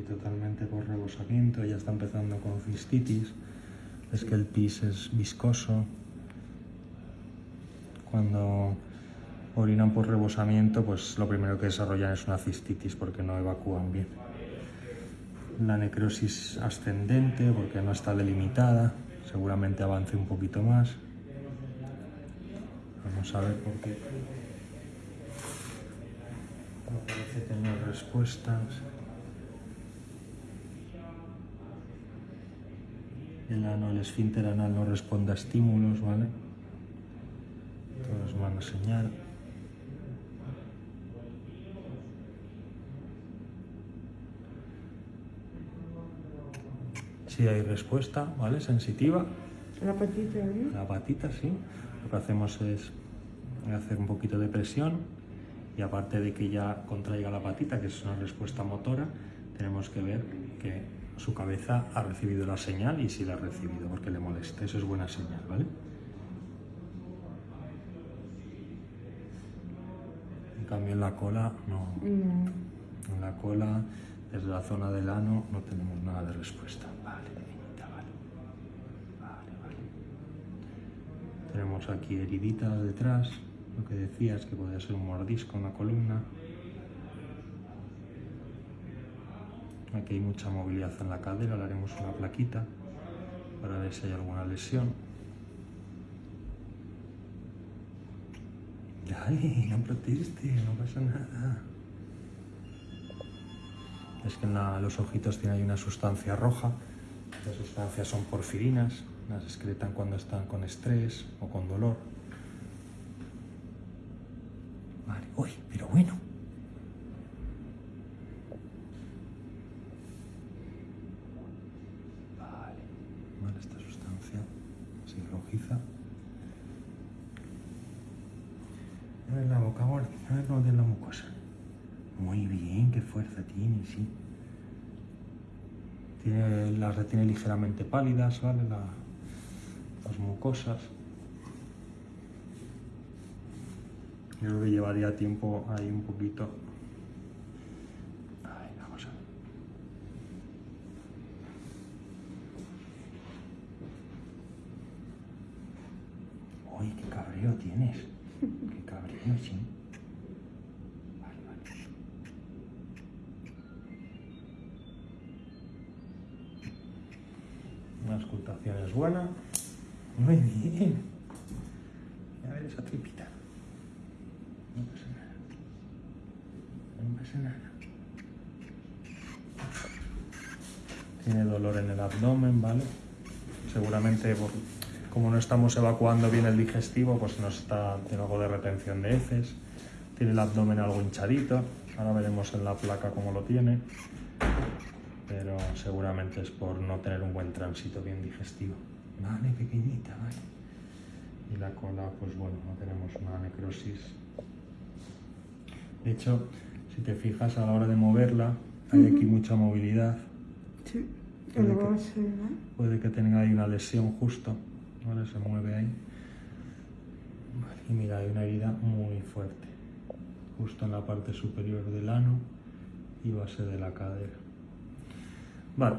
totalmente por rebosamiento, ya está empezando con cistitis. Es que el pis es viscoso. Cuando orinan por rebosamiento, pues lo primero que desarrollan es una cistitis porque no evacúan bien. La necrosis ascendente porque no está delimitada, seguramente avance un poquito más. Vamos a ver por qué. No parece tener respuestas. El ano, el esfínter anal no responde a estímulos, ¿vale? Todos van a señal. Si hay respuesta, ¿vale? Sensitiva. La patita, ¿no? La patita, sí. Lo que hacemos es hacer un poquito de presión y aparte de que ya contraiga la patita, que es una respuesta motora, tenemos que ver que su cabeza ha recibido la señal y si la ha recibido porque le molesta. Eso es buena señal, ¿vale? En cambio en la cola no. No. En la cola, desde la zona del ano, no tenemos nada de respuesta. Vale, niñita, vale. Vale, vale. Tenemos aquí heridita detrás, lo que decías que podría ser un mordisco en la columna. Aquí hay mucha movilidad en la cadera, le haremos una plaquita para ver si hay alguna lesión. Dale, no proteste, no pasa nada. Es que en los ojitos tiene ahí una sustancia roja. Estas sustancias son porfirinas, las excretan cuando están con estrés o con dolor. Vale, uy, pero bueno. Vale, vale, esta sustancia así rojiza. A ver la boca, Gordi, a ver cómo tiene la mucosa. Muy bien, qué fuerza tiene, sí. Tiene, las retiene ligeramente pálidas, ¿vale? La- las mucosas. Yo creo que llevaría tiempo ahí un poquito. Ay, vamos a ver. Uy, qué cabreo tienes. Qué cabreo, sí. Vale, vale. Una auscultación es buena. Muy bien. A ver esa tripita. No pasa nada. No pasa nada. Tiene dolor en el abdomen, ¿vale? Seguramente por- como no estamos evacuando bien el digestivo, pues nos está tiene algo de retención de heces. Tiene el abdomen algo hinchadito. Ahora veremos en la placa cómo lo tiene. Pero seguramente es por no tener un buen tránsito bien digestivo. Vale, pequeñita, vale. Y la cola, pues bueno, no tenemos una necrosis. De hecho, si te fijas a la hora de moverla, hay aquí mucha movilidad. Sí. Puede que-. Puede que tenga ahí una lesión justo, ¿vale? Se mueve ahí. Y mira, hay una herida muy fuerte, justo en la parte superior del ano y base de la cadera. Vale.